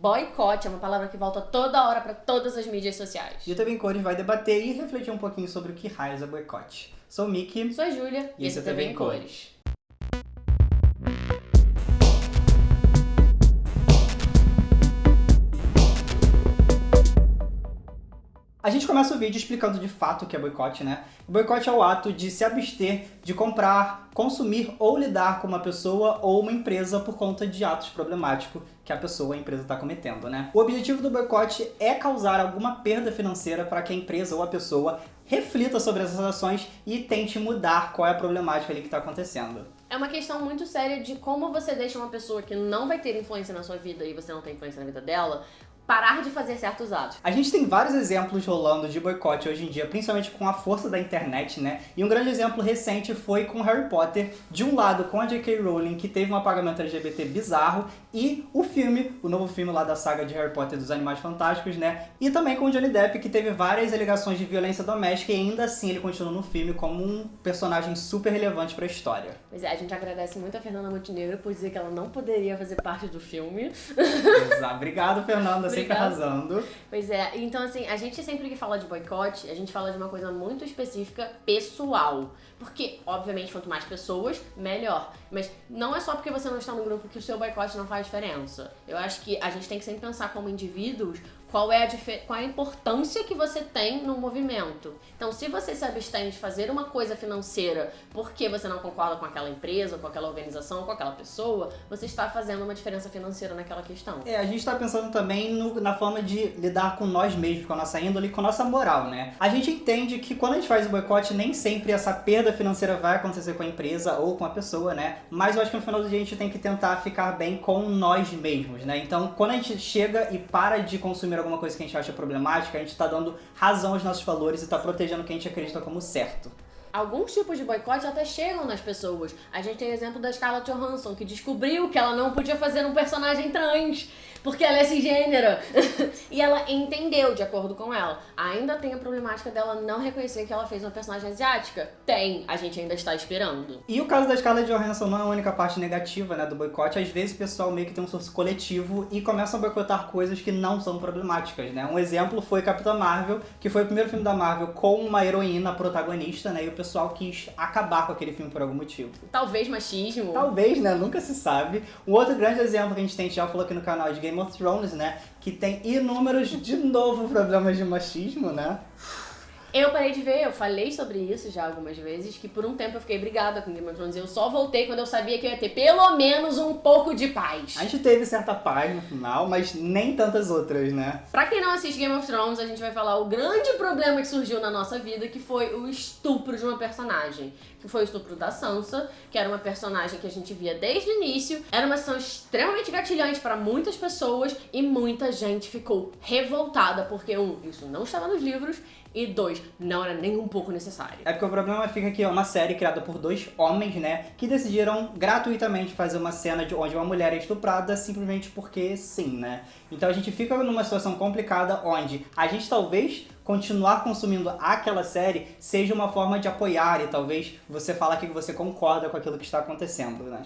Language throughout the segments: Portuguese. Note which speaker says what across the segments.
Speaker 1: Boicote é uma palavra que volta toda hora para todas as mídias sociais.
Speaker 2: E o TV em Cores vai debater e refletir um pouquinho sobre o que raios é boicote. Sou o Mickey.
Speaker 1: Sou a Júlia.
Speaker 2: E esse é o TV em Cores. A gente começa o vídeo explicando de fato o que é boicote, né? O boicote é o ato de se abster de comprar, consumir ou lidar com uma pessoa ou uma empresa por conta de atos problemáticos que a pessoa ou a empresa está cometendo, né? O objetivo do boicote é causar alguma perda financeira para que a empresa ou a pessoa reflita sobre essas ações e tente mudar qual é a problemática ali que está acontecendo.
Speaker 1: É uma questão muito séria de como você deixa uma pessoa que não vai ter influência na sua vida e você não tem influência na vida dela, parar de fazer certos atos.
Speaker 2: A gente tem vários exemplos rolando de boicote hoje em dia, principalmente com a força da internet, né? E um grande exemplo recente foi com Harry Potter, de um lado com a J.K. Rowling, que teve um apagamento LGBT bizarro, e o filme, o novo filme lá da saga de Harry Potter dos Animais Fantásticos, né? E também com o Johnny Depp, que teve várias alegações de violência doméstica e ainda assim ele continua no filme como um personagem super relevante para a história.
Speaker 1: Pois é, a gente agradece muito a Fernanda Montenegro por dizer que ela não poderia fazer parte do filme.
Speaker 2: Exato. Obrigado, Fernanda sempre arrasando.
Speaker 1: Pois é, então assim, a gente sempre que fala de boicote, a gente fala de uma coisa muito específica, pessoal. Porque, obviamente, quanto mais pessoas, melhor. Mas não é só porque você não está no grupo que o seu boicote não faz diferença. Eu acho que a gente tem que sempre pensar como indivíduos qual é, a qual é a importância que você tem no movimento. Então, se você se abstém de fazer uma coisa financeira porque você não concorda com aquela empresa, com aquela organização, com aquela pessoa, você está fazendo uma diferença financeira naquela questão.
Speaker 2: É, a gente está pensando também no, na forma de lidar com nós mesmos, com a nossa índole, com a nossa moral, né? A gente entende que quando a gente faz o boicote, nem sempre essa perda financeira vai acontecer com a empresa ou com a pessoa, né? Mas eu acho que no final do dia a gente tem que tentar ficar bem com nós mesmos, né? Então, quando a gente chega e para de consumir alguma coisa que a gente acha problemática, a gente está dando razão aos nossos valores e está protegendo o que a gente acredita como certo.
Speaker 1: Alguns tipos de boicote até chegam nas pessoas. A gente tem o exemplo da Scarlett Johansson, que descobriu que ela não podia fazer um personagem trans porque ela é cisgênera. e ela entendeu, de acordo com ela. Ainda tem a problemática dela não reconhecer que ela fez uma personagem asiática? Tem, a gente ainda está esperando.
Speaker 2: E o caso da Scarlett Johansson não é a única parte negativa, né, do boicote. Às vezes o pessoal meio que tem um surto coletivo e começam a boicotar coisas que não são problemáticas, né. Um exemplo foi Capitã Marvel, que foi o primeiro filme da Marvel com uma heroína protagonista, né, e o pessoal quis acabar com aquele filme por algum motivo.
Speaker 1: Talvez machismo.
Speaker 2: Talvez, né, nunca se sabe. Um outro grande exemplo que a gente tem, já falou aqui no canal de Game of Thrones, né? Que tem inúmeros, de novo, problemas de machismo, né?
Speaker 1: Eu parei de ver, eu falei sobre isso já algumas vezes, que por um tempo eu fiquei brigada com Game of Thrones. Eu só voltei quando eu sabia que eu ia ter pelo menos um pouco de paz.
Speaker 2: A gente teve certa paz no final, mas nem tantas outras, né?
Speaker 1: Pra quem não assiste Game of Thrones, a gente vai falar o grande problema que surgiu na nossa vida, que foi o estupro de uma personagem. Que foi o estupro da Sansa, que era uma personagem que a gente via desde o início. Era uma ação extremamente gatilhante para muitas pessoas e muita gente ficou revoltada, porque um, isso não estava nos livros, e dois, não era nem um pouco necessário.
Speaker 2: É porque o problema fica que é uma série criada por dois homens, né, que decidiram gratuitamente fazer uma cena de onde uma mulher é estuprada simplesmente porque sim, né. Então a gente fica numa situação complicada onde a gente talvez continuar consumindo aquela série seja uma forma de apoiar e talvez você falar que você concorda com aquilo que está acontecendo, né.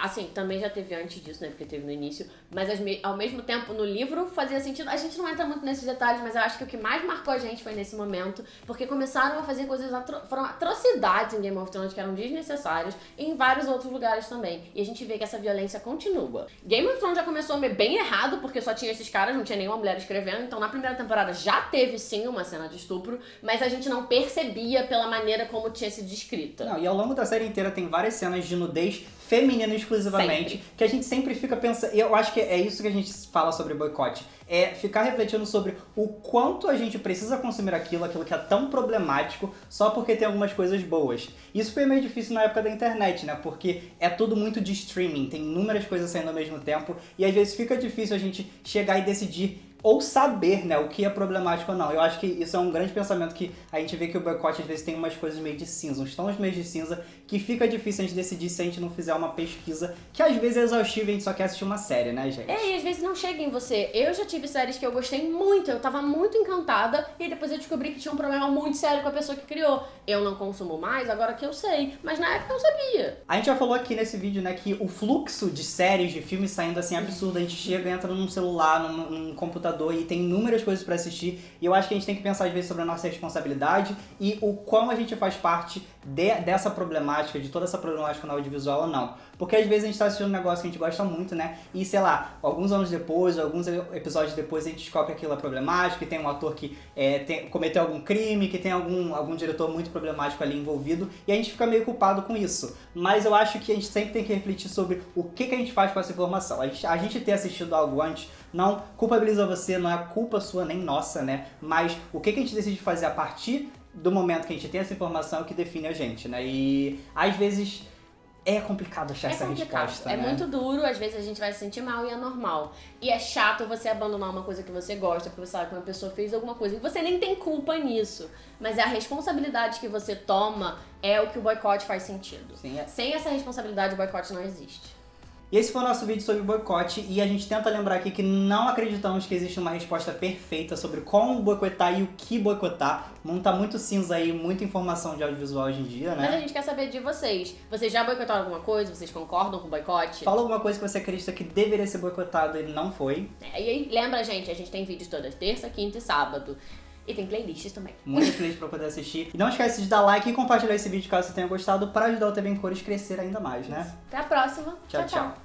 Speaker 1: Assim, também já teve antes disso, né? Porque teve no início. Mas ao mesmo tempo, no livro fazia sentido. A gente não entra muito nesses detalhes, mas eu acho que o que mais marcou a gente foi nesse momento. Porque começaram a fazer coisas. Atro foram atrocidades em Game of Thrones que eram desnecessárias. E em vários outros lugares também. E a gente vê que essa violência continua. Game of Thrones já começou bem errado, porque só tinha esses caras, não tinha nenhuma mulher escrevendo. Então na primeira temporada já teve sim uma cena de estupro, mas a gente não percebia pela maneira como tinha sido descrita.
Speaker 2: Não, e ao longo da série inteira tem várias cenas de nudez feminina exclusivamente, sempre. que a gente sempre fica pensando, e eu acho que é isso que a gente fala sobre boicote, é ficar refletindo sobre o quanto a gente precisa consumir aquilo, aquilo que é tão problemático, só porque tem algumas coisas boas. Isso foi meio difícil na época da internet, né, porque é tudo muito de streaming, tem inúmeras coisas saindo ao mesmo tempo, e às vezes fica difícil a gente chegar e decidir ou saber, né, o que é problemático ou não. Eu acho que isso é um grande pensamento que a gente vê que o boicote às vezes tem umas coisas meio de cinza, uns tons meio de cinza, que fica difícil a gente decidir se a gente não fizer uma pesquisa, que às vezes é exaustiva e a gente só quer assistir uma série, né, gente?
Speaker 1: É, e às vezes não chega em você. Eu já tive séries que eu gostei muito, eu tava muito encantada, e depois eu descobri que tinha um problema muito sério com a pessoa que criou. Eu não consumo mais, agora que eu sei, mas na época eu sabia.
Speaker 2: A gente já falou aqui nesse vídeo, né, que o fluxo de séries, de filmes saindo assim é absurdo. A gente chega, entra num celular, num, num computador e tem inúmeras coisas pra assistir. E eu acho que a gente tem que pensar às vezes sobre a nossa responsabilidade e o quão a gente faz parte de, dessa problemática, de toda essa problemática no audiovisual ou não. Porque às vezes a gente tá assistindo um negócio que a gente gosta muito, né? E sei lá, alguns anos depois, alguns episódios depois, a gente descobre que aquilo é problemático, que tem um ator que é, tem, cometeu algum crime, que tem algum, algum diretor muito problemático ali envolvido, e a gente fica meio culpado com isso. Mas eu acho que a gente sempre tem que refletir sobre o que, que a gente faz com essa informação. A gente, a gente ter assistido algo antes não culpabiliza você, não é culpa sua nem nossa, né? Mas o que, que a gente decide fazer a partir do momento que a gente tem essa informação é que define a gente, né? E às vezes é complicado achar
Speaker 1: É
Speaker 2: essa
Speaker 1: complicado,
Speaker 2: resposta,
Speaker 1: é
Speaker 2: né?
Speaker 1: muito duro, às vezes a gente vai se sentir mal e é normal. E é chato você abandonar uma coisa que você gosta, porque você sabe que uma pessoa fez alguma coisa e você nem tem culpa nisso. Mas a responsabilidade que você toma é o que o boicote faz sentido.
Speaker 2: Sim, é.
Speaker 1: Sem essa responsabilidade, o boicote não existe.
Speaker 2: E esse foi o nosso vídeo sobre boicote e a gente tenta lembrar aqui que não acreditamos que existe uma resposta perfeita sobre como boicotar e o que boicotar. O mundo tá muito cinza aí, muita informação de audiovisual hoje em dia,
Speaker 1: Mas a
Speaker 2: né?
Speaker 1: gente quer saber de vocês. Vocês já boicotaram alguma coisa? Vocês concordam com o boicote?
Speaker 2: Fala alguma coisa que você acredita que deveria ser boicotado e não foi.
Speaker 1: É, E aí, lembra, gente, a gente tem vídeos toda terça, quinta e sábado. E tem playlists também.
Speaker 2: Muito feliz pra poder assistir. E não esquece de dar like e compartilhar esse vídeo caso você tenha gostado para ajudar o TV em Cores crescer ainda mais, né?
Speaker 1: Até a próxima.
Speaker 2: tchau. tchau.